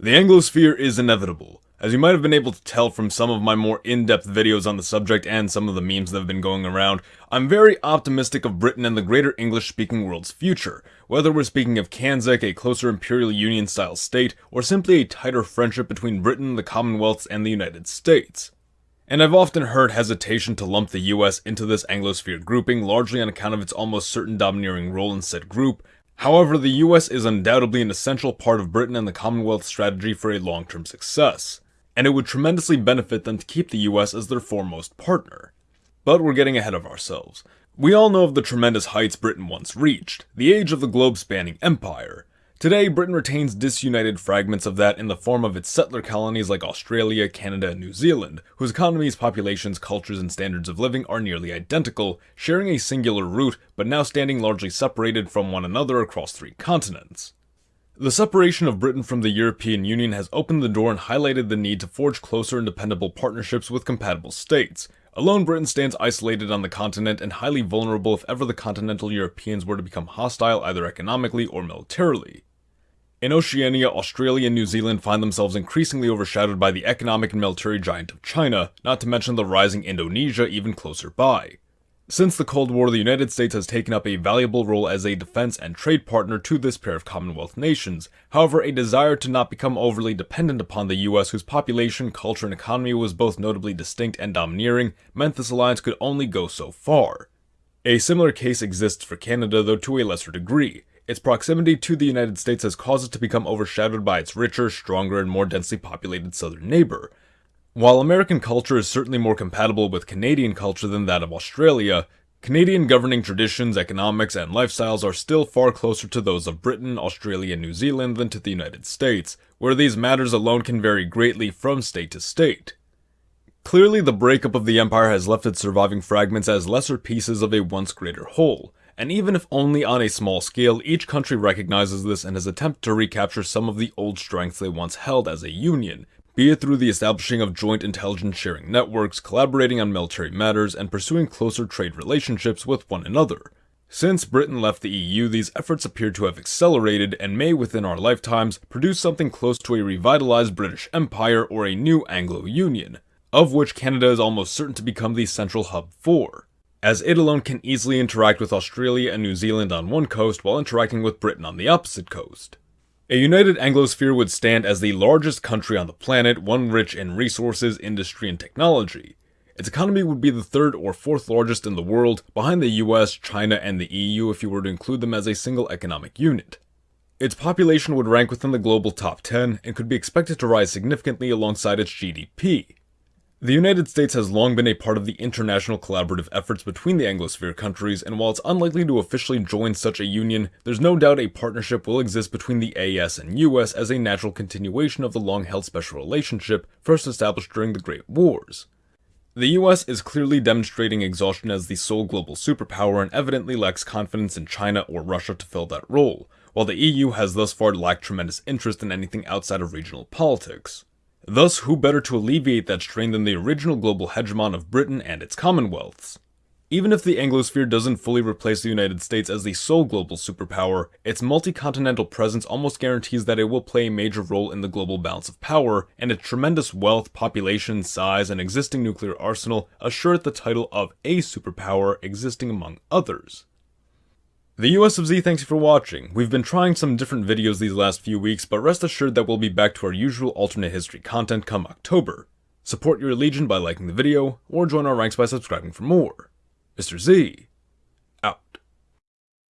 The Anglosphere is inevitable. As you might have been able to tell from some of my more in-depth videos on the subject and some of the memes that have been going around, I'm very optimistic of Britain and the greater English-speaking world's future, whether we're speaking of CANZUK, a closer Imperial Union-style state, or simply a tighter friendship between Britain, the Commonwealths, and the United States. And I've often heard hesitation to lump the US into this Anglosphere grouping largely on account of its almost certain domineering role in said group, However, the US is undoubtedly an essential part of Britain and the Commonwealth strategy for a long-term success, and it would tremendously benefit them to keep the US as their foremost partner. But we're getting ahead of ourselves. We all know of the tremendous heights Britain once reached, the age of the globe-spanning empire, Today, Britain retains disunited fragments of that in the form of its settler colonies like Australia, Canada, and New Zealand, whose economies, populations, cultures, and standards of living are nearly identical, sharing a singular root, but now standing largely separated from one another across three continents. The separation of Britain from the European Union has opened the door and highlighted the need to forge closer and dependable partnerships with compatible states. Alone, Britain stands isolated on the continent and highly vulnerable if ever the continental Europeans were to become hostile either economically or militarily. In Oceania, Australia and New Zealand find themselves increasingly overshadowed by the economic and military giant of China, not to mention the rising Indonesia even closer by. Since the Cold War, the United States has taken up a valuable role as a defense and trade partner to this pair of Commonwealth nations. However, a desire to not become overly dependent upon the US, whose population, culture, and economy was both notably distinct and domineering, meant this alliance could only go so far. A similar case exists for Canada, though to a lesser degree. Its proximity to the United States has caused it to become overshadowed by its richer, stronger, and more densely populated southern neighbor. While American culture is certainly more compatible with Canadian culture than that of Australia, Canadian governing traditions, economics, and lifestyles are still far closer to those of Britain, Australia, and New Zealand than to the United States, where these matters alone can vary greatly from state to state. Clearly, the breakup of the empire has left its surviving fragments as lesser pieces of a once greater whole, and even if only on a small scale, each country recognizes this and has attempted to recapture some of the old strengths they once held as a union, be it through the establishing of joint intelligence sharing networks, collaborating on military matters, and pursuing closer trade relationships with one another. Since Britain left the EU, these efforts appear to have accelerated and may, within our lifetimes, produce something close to a revitalized British Empire or a new Anglo-Union, of which Canada is almost certain to become the central hub for as it alone can easily interact with Australia and New Zealand on one coast while interacting with Britain on the opposite coast. A united Anglosphere would stand as the largest country on the planet, one rich in resources, industry, and technology. Its economy would be the third or fourth largest in the world, behind the US, China, and the EU if you were to include them as a single economic unit. Its population would rank within the global top 10 and could be expected to rise significantly alongside its GDP. The United States has long been a part of the international collaborative efforts between the Anglosphere countries, and while it's unlikely to officially join such a union, there's no doubt a partnership will exist between the AS and US as a natural continuation of the long-held special relationship first established during the Great Wars. The US is clearly demonstrating exhaustion as the sole global superpower and evidently lacks confidence in China or Russia to fill that role, while the EU has thus far lacked tremendous interest in anything outside of regional politics. Thus, who better to alleviate that strain than the original global hegemon of Britain and its commonwealths? Even if the Anglosphere doesn't fully replace the United States as the sole global superpower, its multi-continental presence almost guarantees that it will play a major role in the global balance of power, and its tremendous wealth, population, size, and existing nuclear arsenal assure it the title of a superpower existing among others. The US of Z thanks you for watching. We've been trying some different videos these last few weeks, but rest assured that we'll be back to our usual alternate history content come October. Support your legion by liking the video, or join our ranks by subscribing for more. Mr. Z,